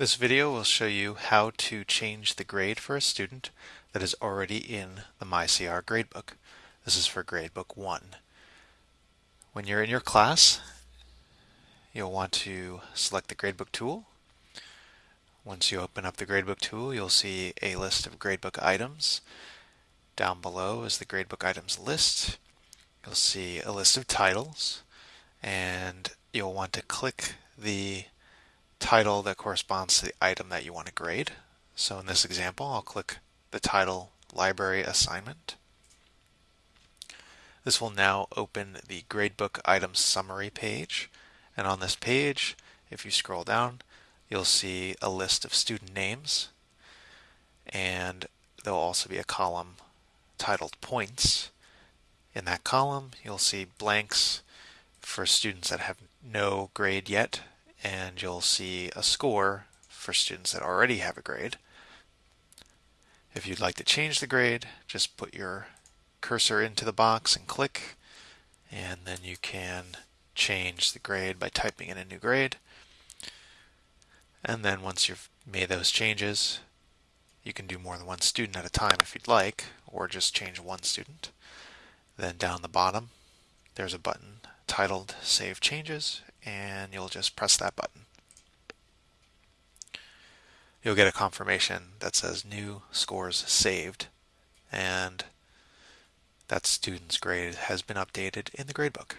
This video will show you how to change the grade for a student that is already in the MyCR gradebook. This is for gradebook 1. When you're in your class, you'll want to select the gradebook tool. Once you open up the gradebook tool, you'll see a list of gradebook items. Down below is the gradebook items list. You'll see a list of titles and you'll want to click the title that corresponds to the item that you want to grade. So in this example, I'll click the title Library Assignment. This will now open the gradebook items summary page. And on this page, if you scroll down, you'll see a list of student names. And there'll also be a column titled Points. In that column, you'll see blanks for students that have no grade yet and you'll see a score for students that already have a grade. If you'd like to change the grade, just put your cursor into the box and click, and then you can change the grade by typing in a new grade. And then once you've made those changes, you can do more than one student at a time if you'd like, or just change one student. Then down the bottom, there's a button titled Save Changes, and you'll just press that button. You'll get a confirmation that says new scores saved and that student's grade has been updated in the gradebook.